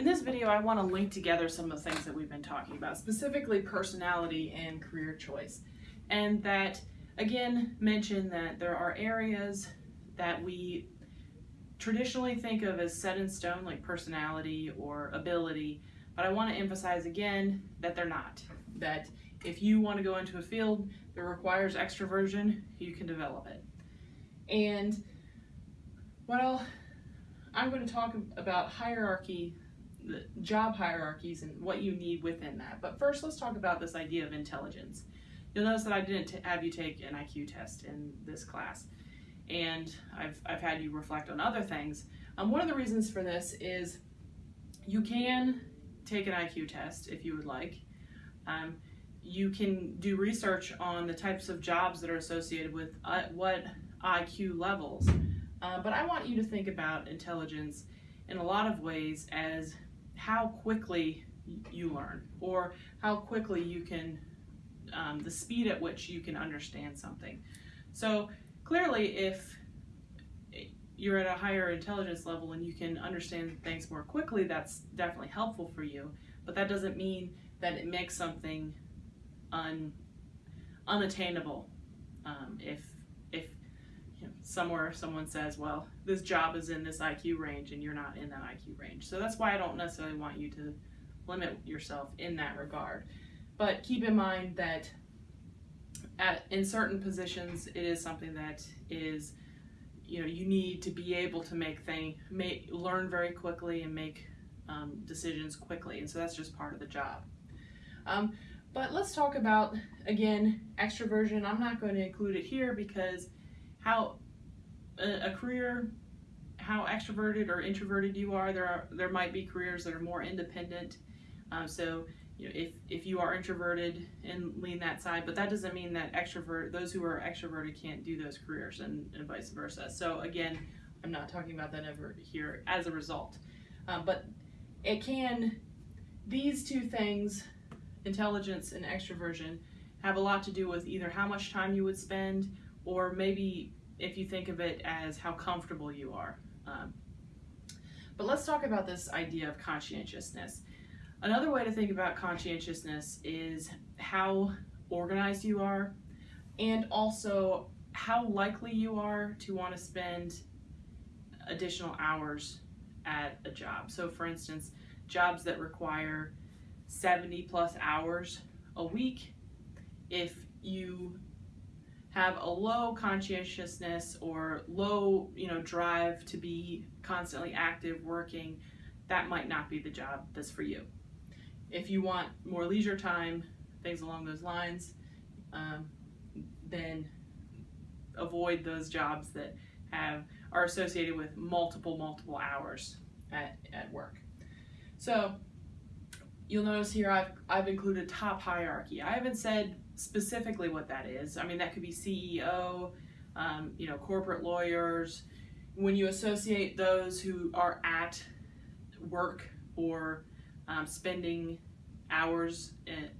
In this video, I want to link together some of the things that we've been talking about, specifically personality and career choice. And that, again, mention that there are areas that we traditionally think of as set in stone, like personality or ability, but I want to emphasize again that they're not. That if you want to go into a field that requires extroversion, you can develop it. And I'll, I'm going to talk about hierarchy, job hierarchies, and what you need within that. But first, let's talk about this idea of intelligence. You'll notice that I didn't have you take an IQ test in this class, and I've, I've had you reflect on other things. Um, one of the reasons for this is you can take an IQ test if you would like. Um, you can do research on the types of jobs that are associated with uh, what IQ levels. Uh, but I want you to think about intelligence in a lot of ways as how quickly you learn or how quickly you can, um, the speed at which you can understand something. So clearly, if you're at a higher intelligence level and you can understand things more quickly, that's definitely helpful for you. But that doesn't mean that it makes something un, unattainable. Um, if if somewhere someone says, well, this job is in this IQ range and you're not in that IQ range. So that's why I don't necessarily want you to limit yourself in that regard. But keep in mind that at, in certain positions, it is something that is, you know, you need to be able to make things, make, learn very quickly and make um, decisions quickly. And so that's just part of the job. Um, but let's talk about, again, extroversion. I'm not going to include it here because how a, a career, how extroverted or introverted you are, there are there might be careers that are more independent. Um, so you know, if, if you are introverted and lean that side, but that doesn't mean that extrovert, those who are extroverted can't do those careers and, and vice versa. So again, I'm not talking about that ever here as a result. Um, but it can, these two things intelligence and extroversion have a lot to do with either how much time you would spend or maybe if you think of it as how comfortable you are. Um, but let's talk about this idea of conscientiousness. Another way to think about conscientiousness is how organized you are and also how likely you are to want to spend additional hours at a job. So for instance, jobs that require 70 plus hours a week. If you have a low conscientiousness or low, you know, drive to be constantly active working, that might not be the job that's for you. If you want more leisure time, things along those lines, um, then avoid those jobs that have are associated with multiple multiple hours at, at work. So you'll notice here I've, I've included top hierarchy. I haven't said specifically what that is. I mean, that could be CEO, um, you know, corporate lawyers. When you associate those who are at work or um, spending hours in,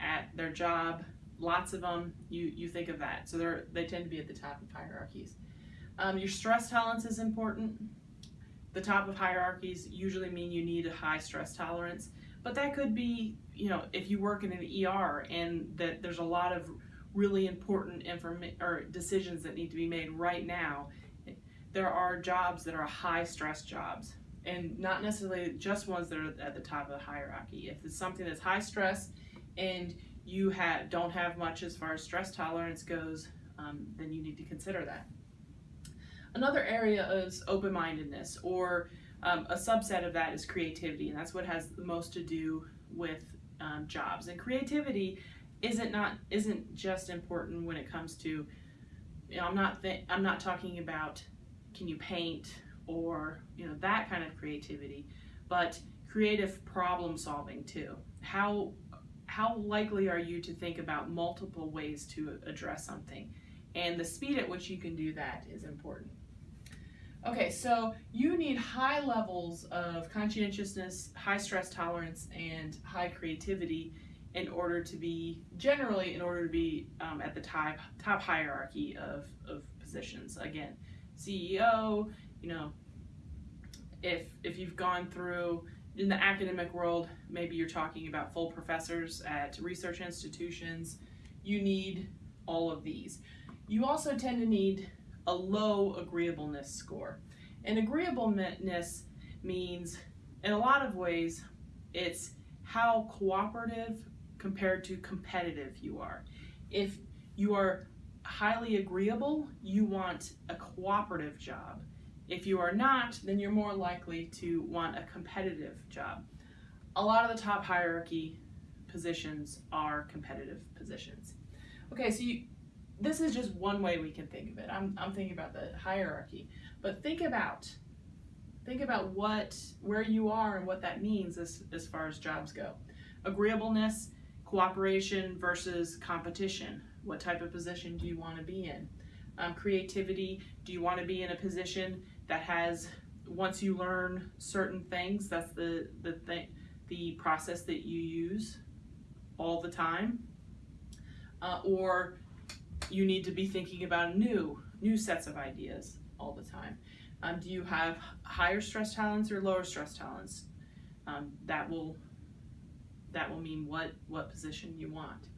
at their job, lots of them, you, you think of that. So they're, they tend to be at the top of hierarchies. Um, your stress tolerance is important. The top of hierarchies usually mean you need a high stress tolerance. But that could be, you know, if you work in an ER and that there's a lot of really important information or decisions that need to be made right now, there are jobs that are high stress jobs and not necessarily just ones that are at the top of the hierarchy. If it's something that's high stress and you have don't have much as far as stress tolerance goes, um, then you need to consider that. Another area is open-mindedness or um, a subset of that is creativity, and that's what has the most to do with um, jobs. And creativity isn't not isn't just important when it comes to. You know, I'm not I'm not talking about can you paint or you know that kind of creativity, but creative problem solving too. How how likely are you to think about multiple ways to address something? And the speed at which you can do that is important. Okay, so you need high levels of conscientiousness, high stress tolerance, and high creativity in order to be, generally, in order to be um, at the top, top hierarchy of, of positions. Again, CEO, you know, if, if you've gone through in the academic world, maybe you're talking about full professors at research institutions. You need all of these. You also tend to need a low agreeableness score. And agreeableness means, in a lot of ways, it's how cooperative compared to competitive you are. If you are highly agreeable, you want a cooperative job. If you are not, then you're more likely to want a competitive job. A lot of the top hierarchy positions are competitive positions. Okay, so you, this is just one way we can think of it. I'm, I'm thinking about the hierarchy, but think about think about what where you are and what that means as, as far as jobs go. Agreeableness, cooperation versus competition. What type of position do you want to be in? Um, creativity, do you want to be in a position that has once you learn certain things, that's the the thing the process that you use all the time, uh, or you need to be thinking about new new sets of ideas all the time. Um, do you have higher stress tolerance or lower stress tolerance? Um, that will that will mean what what position you want.